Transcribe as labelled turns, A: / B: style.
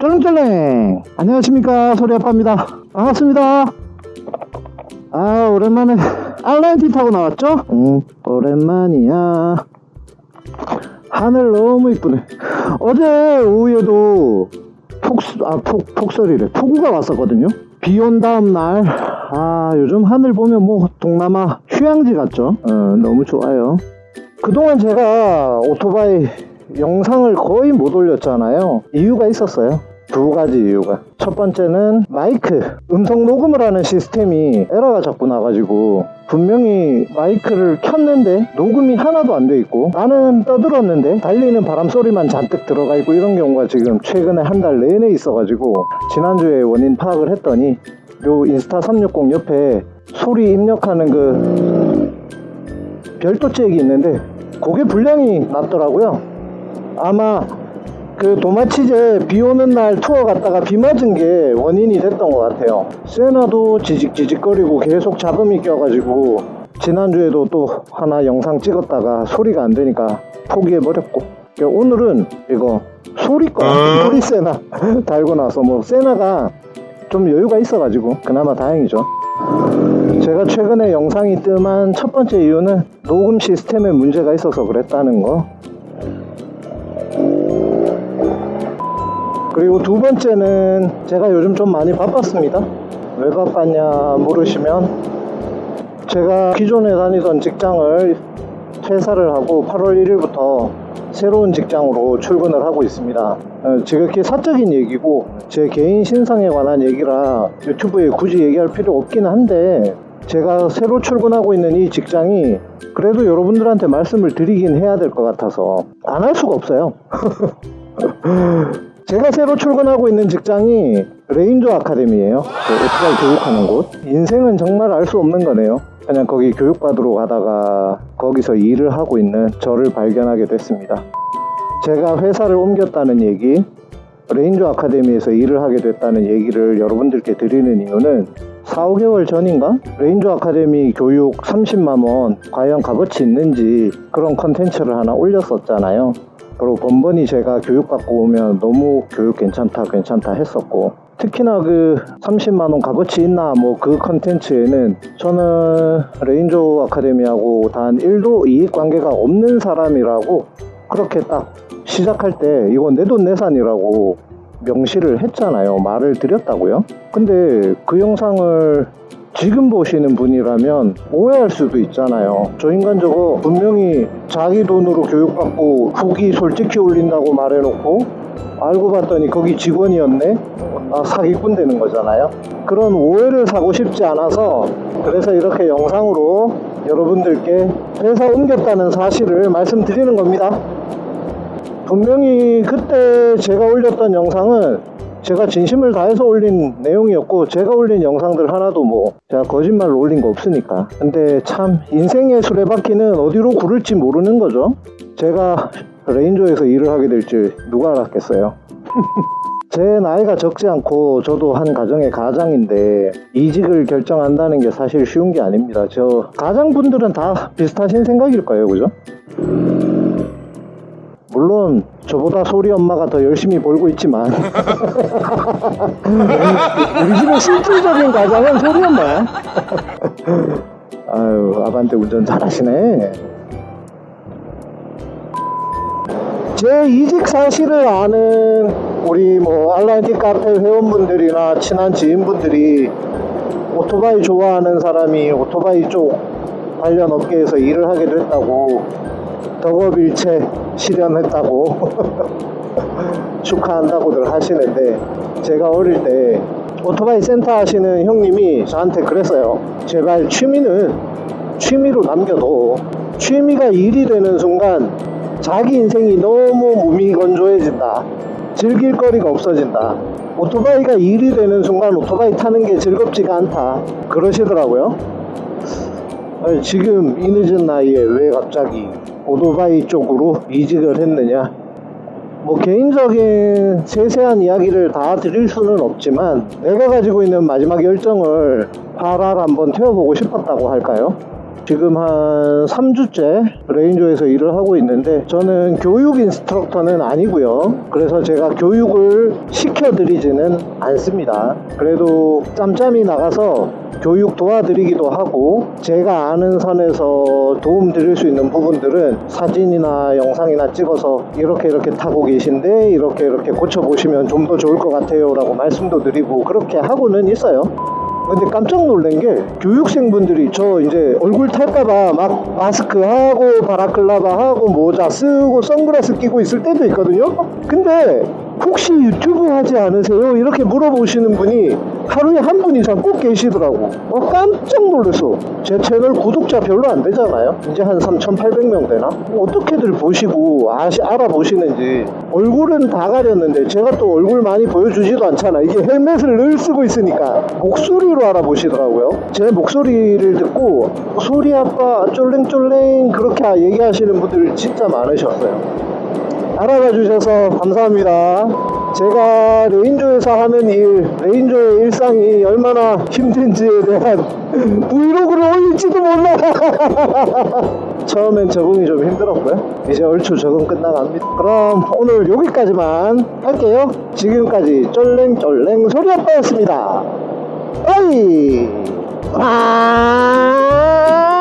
A: 쫄랭쫄랭 안녕하십니까 소리아빠입니다. 반갑습니다. 아 오랜만에 알라인티 타고 나왔죠? 응 오랜만이야. 하늘 너무 이쁘네. 어제 오후에도 폭스 아 폭, 폭설이래. 폭우가 왔었거든요. 비 온 다음 날 아 요즘 하늘 보면 뭐 동남아 휴양지 같죠? 어, 너무 좋아요. 그동안 제가 오토바이 영상을 거의 못 올렸잖아요. 이유가 있었어요 두 가지 이유가. 첫 번째는 마이크 음성 녹음을 하는 시스템이 에러가 자꾸 나가지고 분명히 마이크를 켰는데 녹음이 하나도 안 돼 있고 나는 떠들었는데 달리는 바람 소리만 잔뜩 들어가 있고 이런 경우가 지금 최근에 한 달 내내 있어가지고 지난주에 원인 파악을 했더니 요 인스타 360 옆에 소리 입력하는 그 별도 잭이 있는데 그게 불량이 났더라고요. 아마 그 도마치제 비 오는 날 투어 갔다가 비 맞은 게 원인이 됐던 것 같아요. 세나도 지직지직거리고 계속 잡음이 껴가지고 지난주에도 또 하나 영상 찍었다가 소리가 안 되니까 포기해버렸고. 그러니까 오늘은 이거 소리꺼 소리 세나 달고 나서 뭐 세나가 좀 여유가 있어가지고 그나마 다행이죠. 제가 최근에 영상이 뜸한 첫 번째 이유는 녹음 시스템에 문제가 있어서 그랬다는 거 그리고 두 번째는 제가 요즘 좀 많이 바빴습니다. 왜 바빴냐 물으시면 제가 기존에 다니던 직장을 퇴사를 하고 8월 1일부터 새로운 직장으로 출근을 하고 있습니다. 어, 지극히 사적인 얘기고 제 개인 신상에 관한 얘기라 유튜브에 굳이 얘기할 필요 없긴 한데 제가 새로 출근하고 있는 이 직장이 그래도 여러분들한테 말씀을 드리긴 해야 될 것 같아서 안 할 수가 없어요 제가 새로 출근하고 있는 직장이 레인저 아카데미예요. 그 오토바이 교육하는 곳. 인생은 정말 알 수 없는 거네요. 그냥 거기 교육받으러 가다가 거기서 일을 하고 있는 저를 발견하게 됐습니다. 제가 회사를 옮겼다는 얘기 레인저 아카데미에서 일을 하게 됐다는 얘기를 여러분들께 드리는 이유는 4, 5개월 전인가? 레인저 아카데미 교육 30만원 과연 값어치 있는지 그런 컨텐츠를 하나 올렸었잖아요 그리고 번번이 제가 교육받고 오면 너무 교육 괜찮다 괜찮다 했었고 특히나 그 30만원 값어치 있나 뭐 그 컨텐츠에는 저는 레인저 아카데미하고 단 1도 이익관계가 없는 사람이라고 그렇게 딱 시작할 때 이건 내 돈 내산이라고 명시를 했잖아요. 말을 드렸다고요. 근데 그 영상을 지금 보시는 분이라면 오해할 수도 있잖아요. 저 인간 저거 분명히 자기 돈으로 교육받고 후기 솔직히 올린다고 말해놓고 알고 봤더니 거기 직원이었네? 아, 사기꾼 되는 거잖아요. 그런 오해를 사고 싶지 않아서 그래서 이렇게 영상으로 여러분들께 회사 옮겼다는 사실을 말씀드리는 겁니다. 분명히 그때 제가 올렸던 영상은 제가 진심을 다해서 올린 내용이었고 제가 올린 영상들 하나도 뭐 제가 거짓말로 올린 거 없으니까. 근데 참 인생의 수레바퀴는 어디로 구를지 모르는 거죠. 제가 레인저에서 일을 하게 될지 누가 알았겠어요? 제 나이가 적지 않고 저도 한 가정의 가장인데 이직을 결정한다는 게 사실 쉬운 게 아닙니다. 저 가장분들은 다 비슷하신 생각일 거예요. 그죠? 물론 저보다 소리 엄마가 더 열심히 벌고 있지만. 우리 집의 실질적인 가장은 소리 엄마야 아유 아반떼 운전 잘하시네. 제 이직 사실을 아는 우리 뭐 알라인티 카페 회원분들이나 친한 지인분들이 오토바이 좋아하는 사람이 오토바이 쪽 관련 업계에서 일을 하게 됐다고 덕업일체 실현했다고 축하한다고들 하시는데 제가 어릴 때 오토바이 센터 하시는 형님이 저한테 그랬어요. 제발 취미는 취미로 남겨둬 취미가 일이 되는 순간 자기 인생이 너무 몸이 건조해진다. 즐길 거리가 없어진다. 오토바이가 일이 되는 순간 오토바이 타는 게 즐겁지가 않다. 그러시더라고요. 지금 이 늦은 나이에 왜 갑자기 오토바이 쪽으로 이직을 했느냐 뭐 개인적인 세세한 이야기를 다 드릴 수는 없지만 내가 가지고 있는 마지막 열정을 파랄 한번 태워보고 싶었다고 할까요? 지금 한 3주째 레인저에서 일을 하고 있는데 저는 교육 인스트럭터는 아니고요. 그래서 제가 교육을 시켜드리지는 않습니다. 그래도 짬짬이 나가서 교육 도와드리기도 하고 제가 아는 선에서 도움 드릴 수 있는 부분들은 사진이나 영상이나 찍어서 이렇게 이렇게 타고 계신데 이렇게 이렇게 고쳐보시면 좀 더 좋을 것 같아요 라고 말씀도 드리고 그렇게 하고는 있어요 근데 깜짝 놀란 게 교육생분들이 저 이제 얼굴 탈까봐 막 마스크 하고 바라클라바 하고 모자 쓰고 선글라스 끼고 있을 때도 있거든요? 근데 혹시 유튜브 하지 않으세요? 이렇게 물어보시는 분이 하루에 한 분 이상 꼭 계시더라고. 어, 깜짝 놀랐어. 제 채널 구독자 별로 안 되잖아요. 이제 한 3,800명 되나? 어떻게들 보시고 아시, 알아보시는지. 얼굴은 다 가렸는데 제가 또 얼굴 많이 보여주지도 않잖아. 이게 헬멧을 늘 쓰고 있으니까 목소리로 알아보시더라고요. 제 목소리를 듣고 소리 아빠 쫄랭쫄랭 그렇게 얘기하시는 분들 진짜 많으셨어요 알아봐 주셔서 감사합니다. 제가 레인저에서 하는 일, 레인저의 일상이 얼마나 힘든지에 대한 브이로그를 올릴지도 몰라. 처음엔 적응이 좀 힘들었고요. 이제 얼추 적응 끝나갑니다. 그럼 오늘 여기까지만 할게요. 지금까지 쫄랭쫄랭 소리 아빠였습니다. 어이! 아!